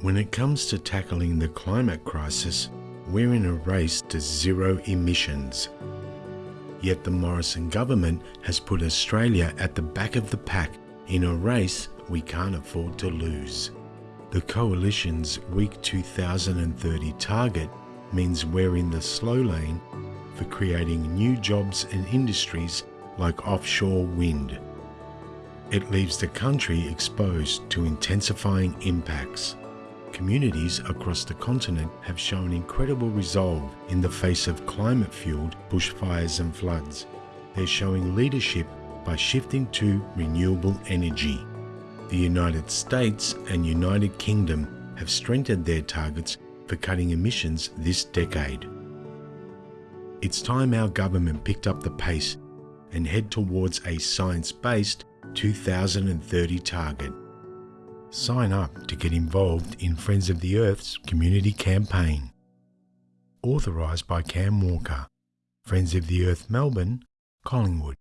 When it comes to tackling the climate crisis, we're in a race to zero emissions. Yet the Morrison government has put Australia at the back of the pack in a race we can't afford to lose. The Coalition's weak 2030 target means we're in the slow lane for creating new jobs and industries like offshore wind. It leaves the country exposed to intensifying impacts communities across the continent have shown incredible resolve in the face of climate fueled bushfires and floods. They're showing leadership by shifting to renewable energy. The United States and United Kingdom have strengthened their targets for cutting emissions this decade. It's time our government picked up the pace and head towards a science based 2030 target. Sign up to get involved in Friends of the Earth's community campaign. Authorised by Cam Walker, Friends of the Earth Melbourne, Collingwood.